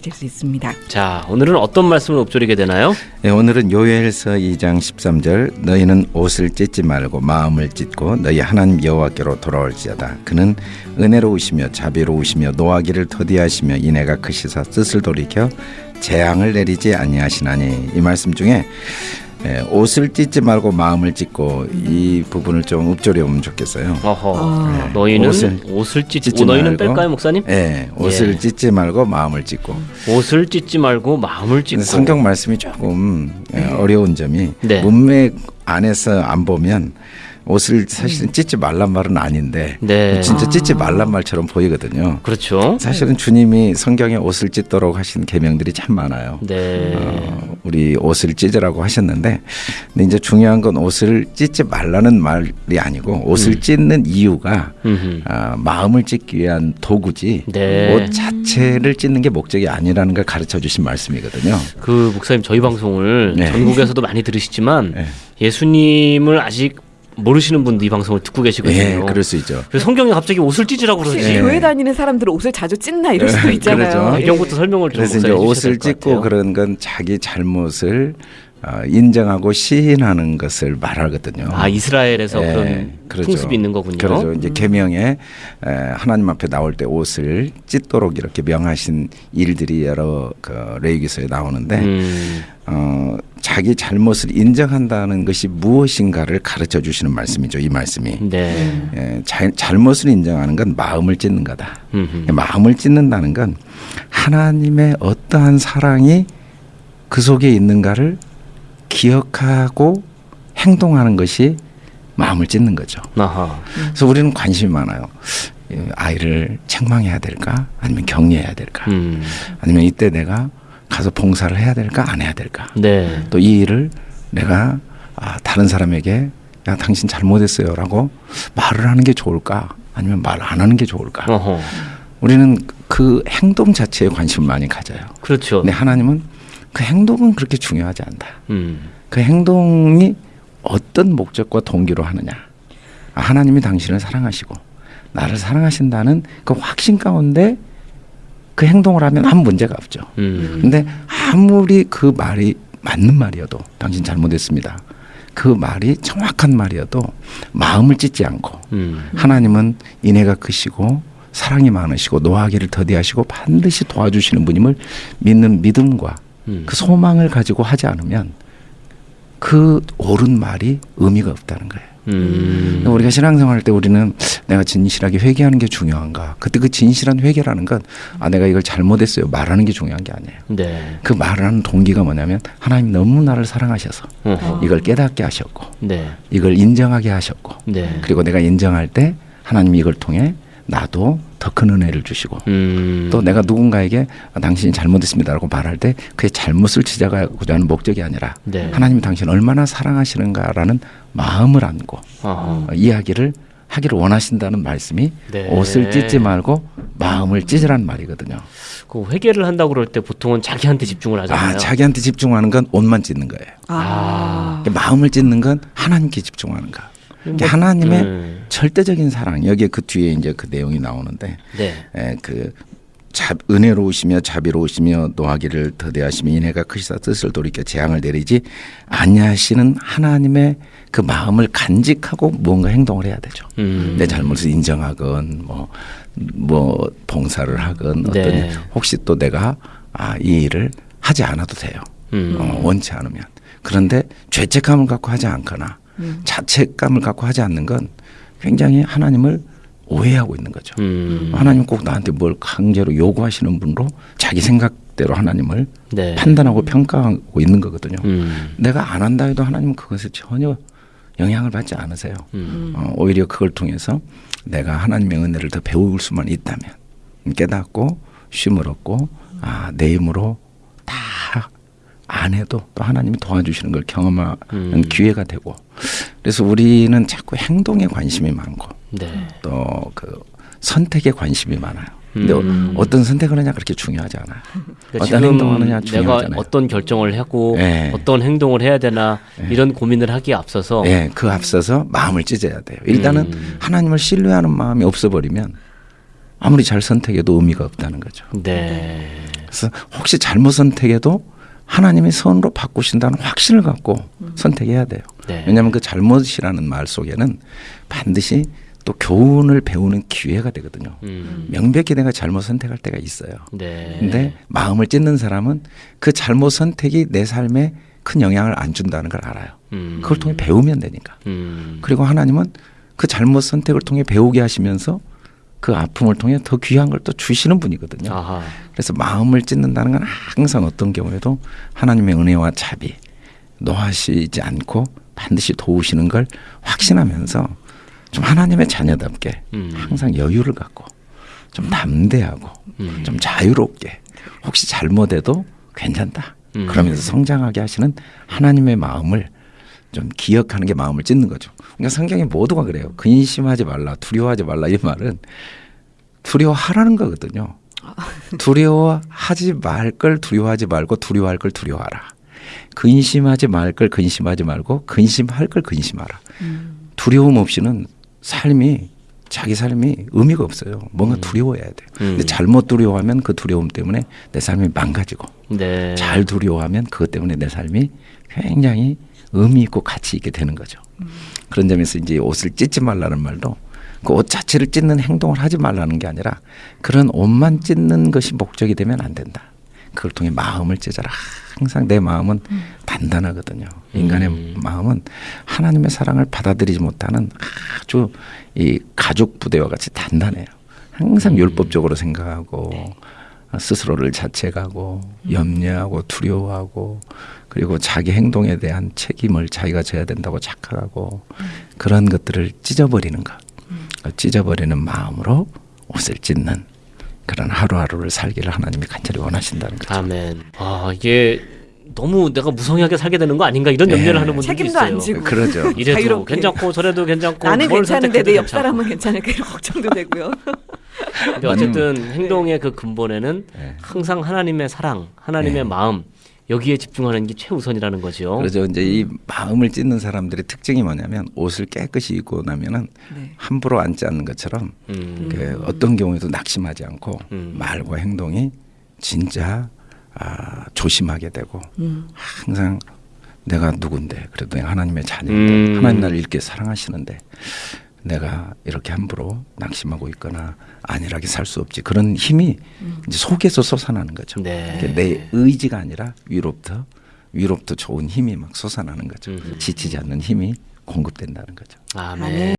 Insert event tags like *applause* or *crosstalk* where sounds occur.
될수 있습니다. 자, 오늘은 어떤 말씀을 읊조리게 되나요? 네, 오늘은 요엘서 2장 13절 너희는 옷을 찢지 말고 마음을 찢고 너희 하나님 여호와께로 돌아올지어다 그는 은혜로우시며 자비로우시며 노하기를 더디하시며 이내가 크시사 뜻을 돌이켜 재앙을 내리지 아니하시나니 이 말씀 중에 예, 옷을 찢지 말고 마음을 찢고 이 부분을 좀 읊조려 보면 좋겠어요. 어허. 아. 너희는 옷을, 옷을 찢지 찢지 오, 너희는 말고. 뺄까요, 목사님? 예, 옷을 예. 찢지 말고 마음을 찢고 옷을 찢지 말고 마음을 찢고. 성경 말씀이 조금 예, 어려운 점이 네. 문맥 안에서 안 보면 옷을 사실은 찢지 말란 말은 아닌데 네. 진짜 아. 찢지 말란 말처럼 보이거든요. 그렇죠. 사실은 주님이 성경에 옷을 찢도록 하신 계명들이 참 많아요. 네. 어, 우리 옷을 찢으라고 하셨는데 근데 이제 중요한 건 옷을 찢지 말라는 말이 아니고 옷을 음. 찢는 이유가. 아, 마음을 찢기 위한 도구지 네. 옷 자체를 찢는 게 목적이 아니라는 걸 가르쳐 주신 말씀이거든요. 그 목사님 저희 방송을 네. 전국에서도 많이 들으시지만 네. 예수님을 아직 모르시는 분도 이 방송을 듣고 계시거든요. 예, 그럴 수 있죠. 그래서 성경에 갑자기 옷을 찢으라고 그러지. 네. 교회 다니는 사람들은 옷을 자주 찢나 이럴 수도 예, 있잖아요. 그러죠. 배경부터 설명을 좀 그래서 이제 옷을 찢고. 그런 건 자기 잘못을 어, 인정하고 시인하는 것을 말하거든요. 아 이스라엘에서 예, 그런 그렇죠. 풍습이 있는 거군요. 그렇죠. 이제 계명에 에, 하나님 앞에 나올 때 옷을 찢도록 이렇게 명하신 일들이 여러 그 레위기서에 나오는데 음, 어, 자기 잘못을 인정한다는 것이 무엇인가를 가르쳐 주시는 말씀이죠. 이 말씀이. 네. 예, 자, 잘못을 인정하는 건 마음을 찢는 거다. 음흠. 마음을 찢는다는 건 하나님의 어떠한 사랑이 그 속에 있는가를 기억하고 행동하는 것이 마음을 찢는 거죠. 아하. 그래서 우리는 관심이 많아요. 이 아이를 책망해야 될까? 아니면 격려해야 될까? 음, 아니면 이때 내가 가서 봉사를 해야 될까? 안 해야 될까? 네. 또 이 일을 내가 아, 다른 사람에게 야 당신 잘못했어요 라고 말을 하는 게 좋을까? 아니면 말 안 하는 게 좋을까? 어허. 우리는 그 행동 자체에 관심을 많이 가져요. 그렇죠. 근데 하나님은 그 행동은 그렇게 중요하지 않다. 음, 그 행동이 어떤 목적과 동기로 하느냐. 아, 하나님이 당신을 사랑하시고 나를 사랑하신다는 그 확신 가운데 그 행동을 하면 아무 문제가 없죠. 음, 근데 아무리 그 말이 맞는 말이어도 당신 잘못했습니다. 그 말이 정확한 말이어도 마음을 찢지 않고 음, 하나님은 인애가 크시고 사랑이 많으시고 노하기를 더디하시고 반드시 도와주시는 분임을 믿는 믿음과 음. 그 소망을 가지고 하지 않으면 그 옳은 말이 의미가 없다는 거예요. 음. 우리가 신앙생활할 때 우리는 내가 진실하게 회개하는 게 중요한가? 그때 그 진실한 회개라는 건 아 내가 이걸 잘못했어요 말하는 게 중요한 게 아니에요. 네. 그 말하는 동기가 뭐냐면 하나님 너무 나를 사랑하셔서 어허. 이걸 깨닫게 하셨고 네. 이걸 인정하게 하셨고 네. 그리고 내가 인정할 때 하나님이 이걸 통해 나도 더 큰 은혜를 주시고 음. 또 내가 누군가에게 아, 당신이 잘못했습니다라고 말할 때 그의 잘못을 지적하고자 하는 목적이 아니라 네. 하나님이 당신을 얼마나 사랑하시는가라는 마음을 안고. 어, 이야기를 하기를 원하신다는 말씀이 네. 옷을 찢지 말고 마음을 찢으라는 말이거든요. 그 회개를 한다고 그럴 때 보통은 자기한테 집중을 하잖아요. 아, 자기한테 집중하는 건 옷만 찢는 거예요. 아. 마음을 찢는 건 하나님께 집중하는 거. 뭐, 하나님의 음. 절대적인 사랑 여기에 그 뒤에 이제 그 내용이 나오는데 네. 에, 그 자, 은혜로우시며 자비로우시며 노하기를 더대하시며 인애가 크시사 뜻을 돌이켜 재앙을 내리지 아니하시는 하나님의 그 마음을 간직하고 무언가 행동을 해야 되죠. 음. 내 잘못을 인정하건 뭐, 뭐 봉사를 하건 어떤 네. 혹시 또 내가 아, 이 일을 하지 않아도 돼요. 음. 어, 원치 않으면. 그런데 죄책감을 갖고 하지 않거나 음. 자책감을 갖고 하지 않는 건 굉장히 하나님을 오해하고 있는 거죠. 음. 하나님 꼭 나한테 뭘 강제로 요구하시는 분으로 자기 생각대로 하나님을 네. 판단하고 평가하고 있는 거거든요. 음. 내가 안 한다 해도 하나님은 그것에 전혀 영향을 받지 않으세요. 음. 어, 오히려 그걸 통해서 내가 하나님의 은혜를 더 배울 수만 있다면 깨닫고 쉼을 얻고 아, 내 힘으로 다 안 해도 또 하나님이 도와주시는 걸 경험하는 음. 기회가 되고 그래서 우리는 자꾸 행동에 관심이 많고 네. 또그 선택에 관심이 많아요. 근데 음. 어떤 선택을 하냐 그렇게 중요하지 않아요. 그러니까 어떤 행동하느냐 내가 중요하잖아요. 어떤 결정을 하고 네. 어떤 행동을 해야 되나 네. 이런 고민을 하기에 앞서서 예, 그 앞서서 마음을 찢어야 돼요. 일단은 음. 하나님을 신뢰하는 마음이 없어버리면 아무리 잘 선택해도 의미가 없다는 거죠. 네. 그래서 혹시 잘못 선택해도 하나님의 선으로 바꾸신다는 확신을 갖고 선택해야 돼요. 네. 왜냐하면 그 잘못이라는 말 속에는 반드시 또 교훈을 배우는 기회가 되거든요. 음. 명백히 내가 잘못 선택할 때가 있어요. 네. 근데 마음을 찢는 사람은 그 잘못 선택이 내 삶에 큰 영향을 안 준다는 걸 알아요. 음. 그걸 통해 배우면 되니까. 음. 그리고 하나님은 그 잘못 선택을 통해 배우게 하시면서 그 아픔을 통해 더 귀한 걸 또 주시는 분이거든요. 아하. 그래서 마음을 찢는다는 건 항상 어떤 경우에도 하나님의 은혜와 자비 노하시지 않고 반드시 도우시는 걸 확신하면서 좀 하나님의 자녀답게 음. 항상 여유를 갖고 좀 담대하고 음. 좀 자유롭게 혹시 잘못해도 괜찮다 음. 그러면서 성장하게 하시는 하나님의 마음을 좀 기억하는 게 마음을 찢는 거죠. 그러니까 성경에 모두가 그래요. 근심하지 말라, 두려워하지 말라 이 말은 두려워하라는 거거든요. 두려워하지 말 걸 두려워하지 말고 두려워할 걸 두려워하라. 근심하지 말 걸 근심하지 말고 근심할 걸 근심하라. 두려움 없이는 삶이 자기 삶이 의미가 없어요. 뭔가 두려워해야 돼요. 근데 음. 잘못 두려워하면 그 두려움 때문에 내 삶이 망가지고 네. 잘 두려워하면 그것 때문에 내 삶이 굉장히 의미 있고 가치 있게 되는 거죠. 그런 점에서 이제 옷을 찢지 말라는 말도 그 옷 자체를 찢는 행동을 하지 말라는 게 아니라 그런 옷만 찢는 것이 목적이 되면 안 된다. 그걸 통해 마음을 찢어라. 항상 내 마음은 단단하거든요. 인간의 음. 마음은 하나님의 사랑을 받아들이지 못하는 아주 이 가죽 부대와 같이 단단해요. 항상 음. 율법적으로 생각하고 스스로를 자책하고 염려하고 두려워하고 그리고 자기 행동에 대한 책임을 자기가 져야 된다고 착각하고 그런 것들을 찢어버리는 것, 그 찢어버리는 마음으로 옷을 찢는 그런 하루하루를 살기를 하나님이 간절히 원하신다는 거죠. 아멘. 아 이게 너무 내가 무성하게 살게 되는 거 아닌가 이런 염려를 네. 하는 분들이 책임도 있어요. 안 지고. 그래도 이래도. 괜찮고 저래도 괜찮고 나는 뭘 괜찮은데 내 옆. 사람은 괜찮을까 이런 걱정도 되고요. *laughs* 근데 어쨌든 행동의 그 근본에는 네. 항상 하나님의 사랑, 하나님의 마음 여기에 집중하는 게 최우선이라는 거죠. 그래서 이제 이 마음을 찢는 사람들의 특징이 뭐냐면 옷을 깨끗이 입고 나면은 네. 함부로 앉지 않는 것처럼 음. 그 어떤 경우에도 낙심하지 않고 음. 말과 행동이 진짜 아, 조심하게 되고 음. 항상 내가 누군데 그래도 내가 하나님의 자녀인데 음. 하나님 나를 이렇게 사랑하시는데 내가 이렇게 함부로 낙심하고 있거나 안일하게 살 수 없지 그런 힘이 이제 속에서 솟아나는 거죠. 네. 내 의지가 아니라 위로부터 위로부터 좋은 힘이 막 솟아나는 거죠. 음. 지치지 않는 힘이 공급된다는 거죠. 아멘. 아멘.